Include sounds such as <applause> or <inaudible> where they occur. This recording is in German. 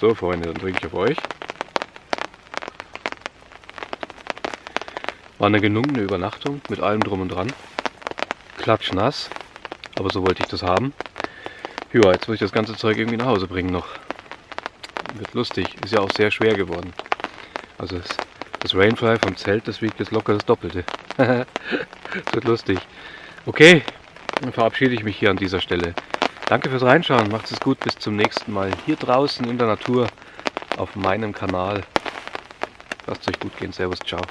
So Freunde, dann trinke ich auf euch. War eine gelungene Übernachtung mit allem drum und dran. Klatschnass, aber so wollte ich das haben. Ja, jetzt muss ich das ganze Zeug irgendwie nach Hause bringen noch. Wird lustig, ist ja auch sehr schwer geworden. Also das, das Rainfly vom Zelt, das wiegt jetzt locker das Doppelte. <laughs> wird lustig. Okay, dann verabschiede ich mich hier an dieser Stelle. Danke fürs Reinschauen, macht es gut, bis zum nächsten Mal. Hier draußen in der Natur auf meinem Kanal. Lasst es euch gut gehen, Servus, ciao.